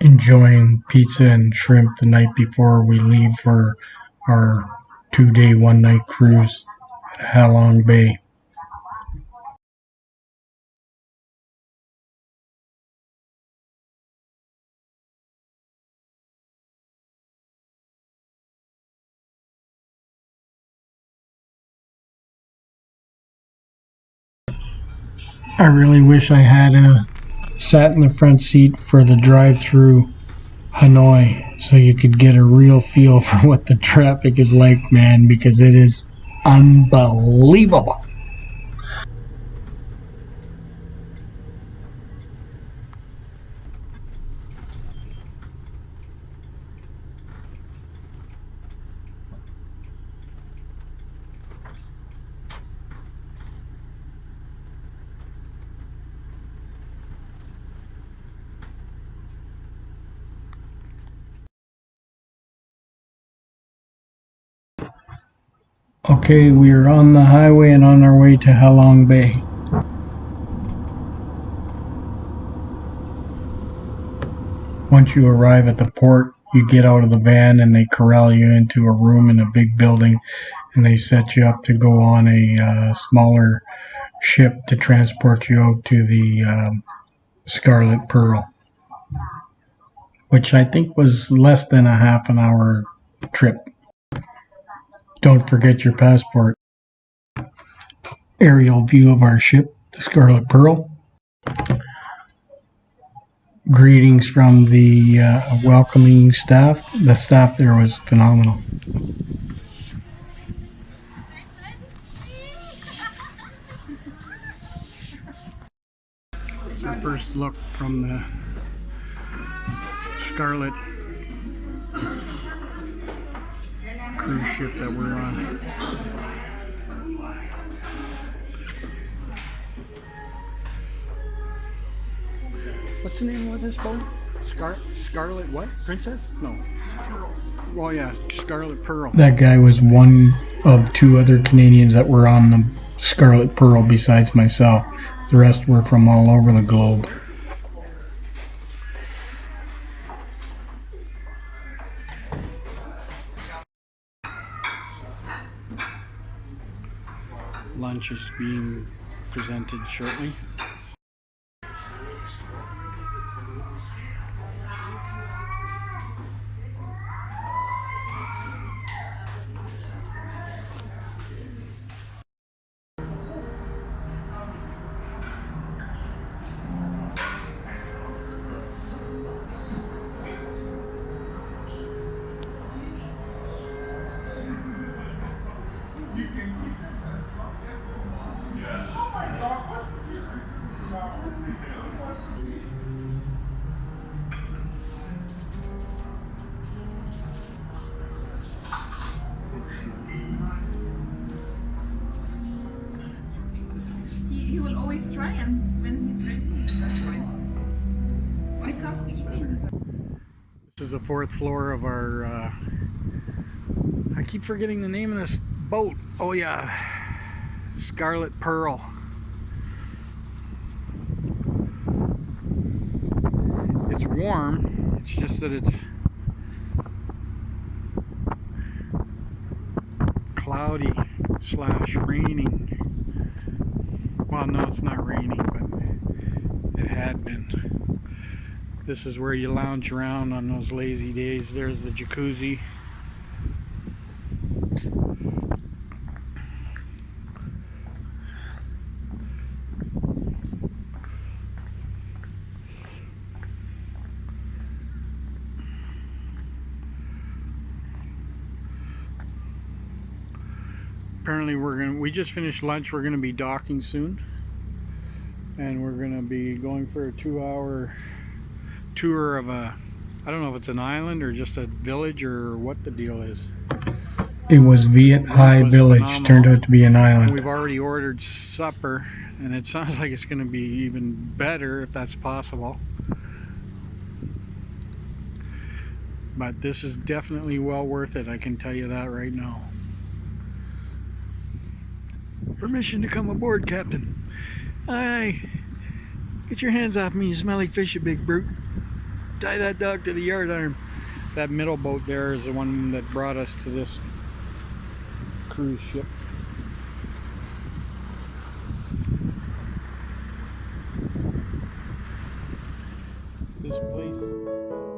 enjoying pizza and shrimp the night before we leave for our two day, one night cruise at Halong Bay. I really wish I had a sat in the front seat for the drive through Hanoi so you could get a real feel for what the traffic is like, man, because it is unbelievable. Okay, we are on the highway and on our way to Halong Bay. Once you arrive at the port, you get out of the van and they corral you into a room in a big building and they set you up to go on a uh, smaller ship to transport you out to the um, Scarlet Pearl, which I think was less than a half an hour trip. Don't forget your passport. Aerial view of our ship, the Scarlet Pearl. Greetings from the uh, welcoming staff. The staff there was phenomenal. Our first look from the Scarlet cruise ship that we're on. What's the name of this boat? Scar Scarlet what? Princess? No. Well, yeah, Scarlet Pearl. That guy was one of two other Canadians that were on the Scarlet Pearl besides myself. The rest were from all over the globe. Lunch is being presented shortly. This is the fourth floor of our. Uh, I keep forgetting the name of this boat. Oh yeah, Scarlet Pearl. It's warm. It's just that it's cloudy slash raining. Well, no, it's not raining, but it had been. This is where you lounge around on those lazy days. There's the jacuzzi. Apparently we're gonna we just finished lunch. We're gonna be docking soon. And we're gonna be going for a two hour tour of a I don't know if it's an island or just a village or what the deal is. It was Viet Hai was Village. phenomenal. Turned out to be an And island. we've already ordered supper, and it sounds like it's going to be even better if that's possible. But this is definitely well worth it, I can tell you that right now. Permission to come aboard, Captain. Aye. Get your hands off me, you smelly fish, you big brute. Tie that dog to the yard arm. That middle boat there is the one that brought us to this cruise ship. This place.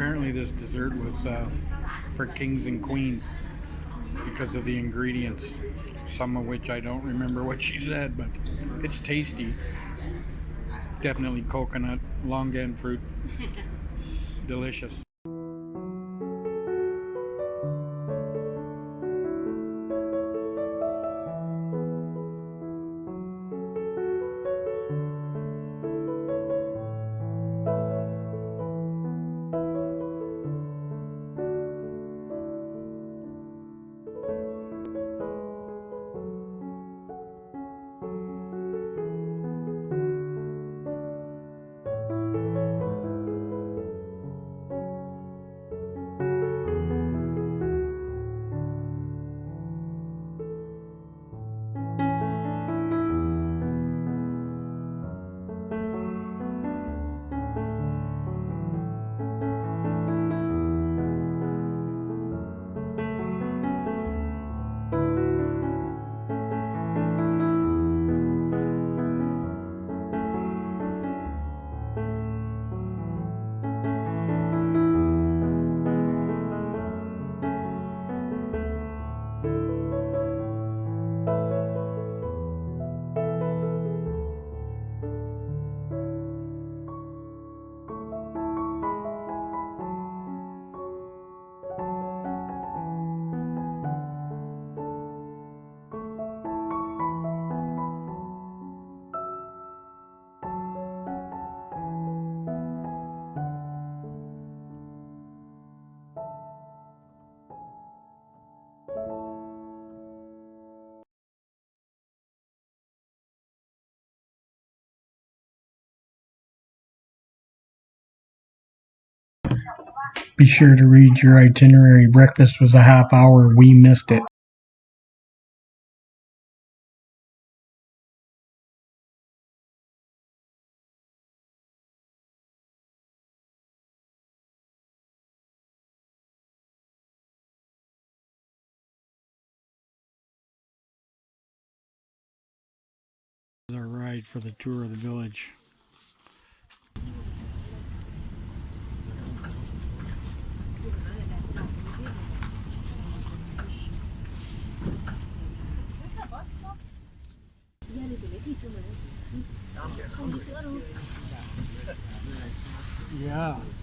Apparently, this dessert was uh, for kings and queens because of the ingredients, some of which I don't remember what she said, but it's tasty. Definitely coconut, longan fruit. Delicious. Be sure to read your itinerary. Breakfast was a half hour. We missed it. Our ride for the tour of the village.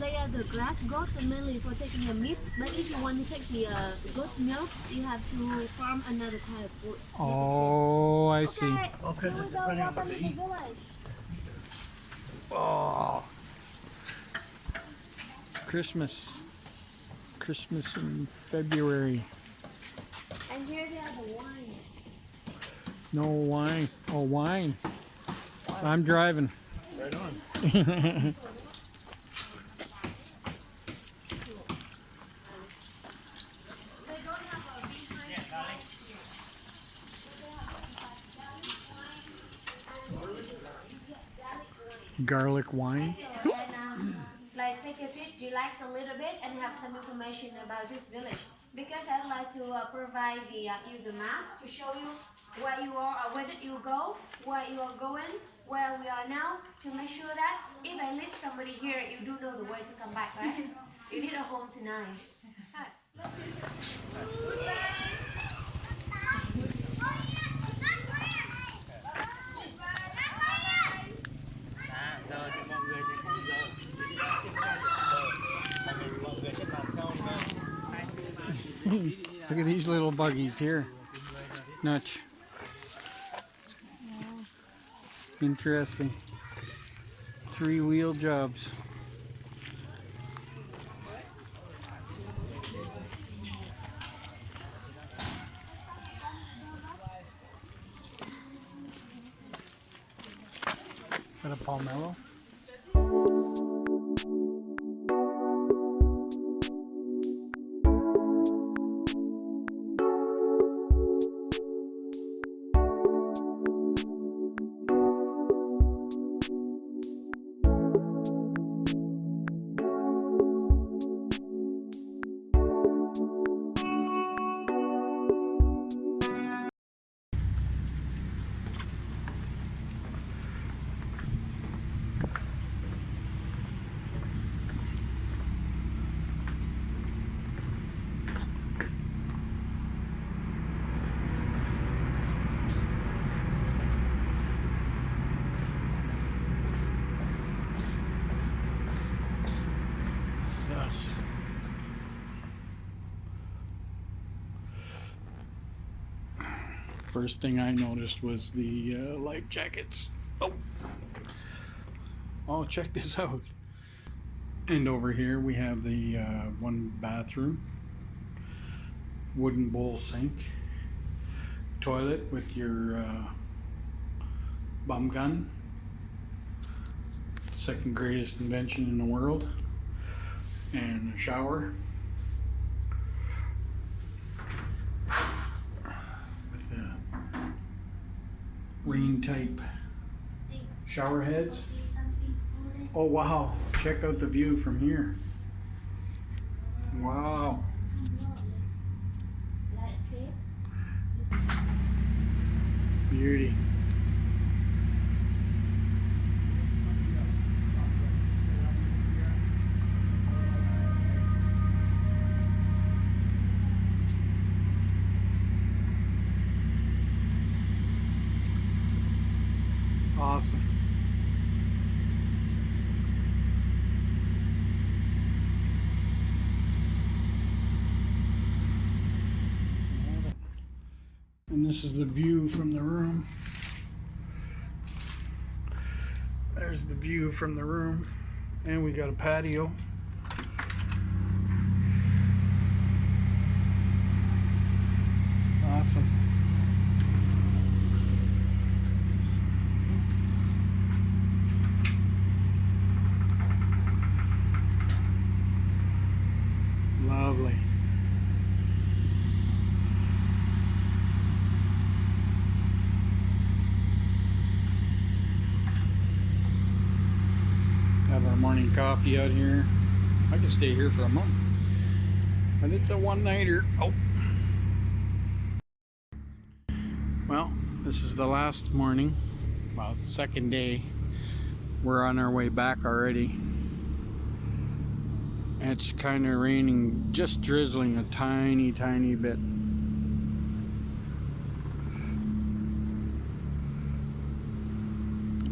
They are the grass goats and mainly for taking the meat. But if you want to take the uh, goat milk, you have to farm another type of goat. Oh, I see. Okay. Here we go. Welcome to the village. Oh. Christmas. Christmas in February. And here they have the wine. No wine. Oh, wine. I'm driving. Right on. They don't have a behind Garlic wine. and um, like take a seat, relax a little bit, and have some information about this village. Because I'd like to uh, provide the uh, you the map to show you where you are, or where did you go, where you are going, where we are now, to make sure that if I leave somebody here, you do know the way to come back, right? you need a home tonight. À, Look at these little buggies here. Nutch. Interesting. Three wheel jobs. Got a palmetto. First thing I noticed was the uh, life jackets. Oh, oh, check this out. And over here we have the uh, one bathroom, wooden bowl sink, toilet with your uh, bum gun. Second greatest invention in the world and a shower rain type shower heads. Oh wow, check out the view from here. Wow. Beauty. Awesome. And this is the view from the room. There's the view from the room. And we got a patio. Awesome. Lovely. Have our morning coffee out here. I could stay here for a month. But it's a one nighter. Oh. Well, this is the last morning. Well, second day. We're on our way back already. It's kind of raining, just drizzling a tiny, tiny bit.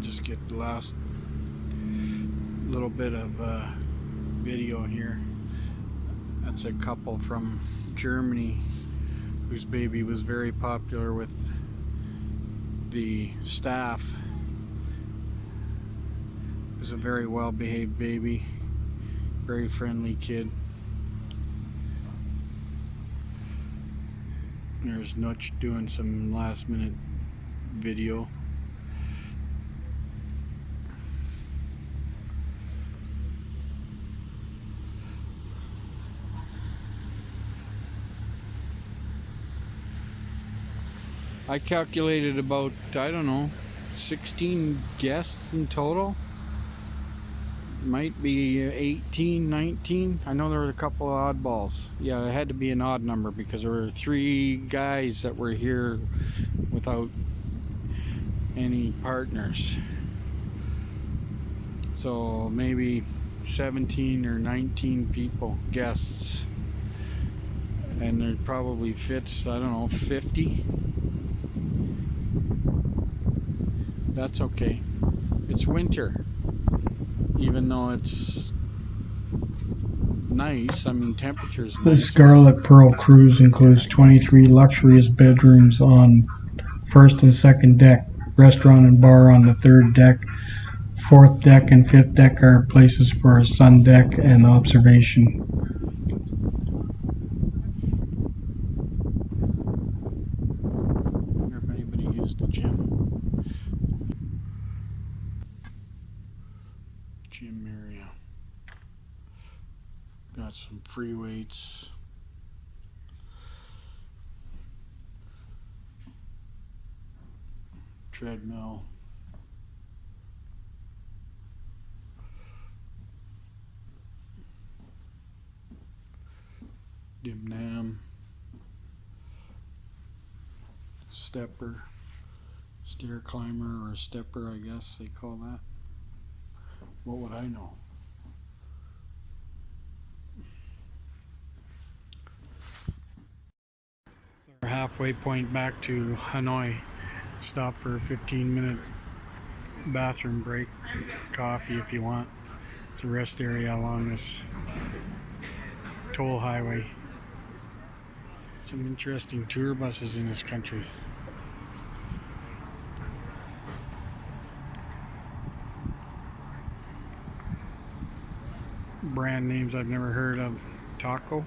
Just get the last little bit of uh, video here. That's a couple from Germany whose baby was very popular with the staff. It was a very well behaved baby very friendly kid. There's Nutch doing some last minute video. I calculated about, I don't know, 16 guests in total. Might be 18 19 i know there were a couple of oddballs. Yeah it had to be an odd number because there were three guys that were here without any partners. So maybe 17 or 19 people guests. And there probably fits i don't know 50 that's okay it's winter even though it's nice. I mean, temperature's The nice. Scarlet Pearl cruise includes 23 luxurious bedrooms on first and second deck, restaurant and bar on the third deck. Fourth deck and fifth deck are places for a sun deck and observation. wonder if anybody used the. Gym area. Got some free weights. Treadmill. Dim Nam. Stepper stair climber or stepper, I guess they call that. What would I know? Halfway point back to Hanoi. Stop for a 15 minute bathroom break, coffee if you want. It's a rest area along this toll highway. Some interesting tour buses in this country. brand names I've never heard of. Thaco.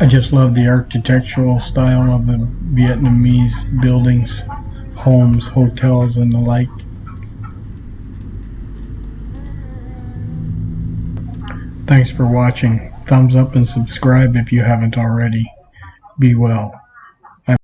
I just love the architectural style of the Vietnamese buildings, homes, hotels, and the like. Thanks for watching. Thumbs up and subscribe if you haven't already. Be well.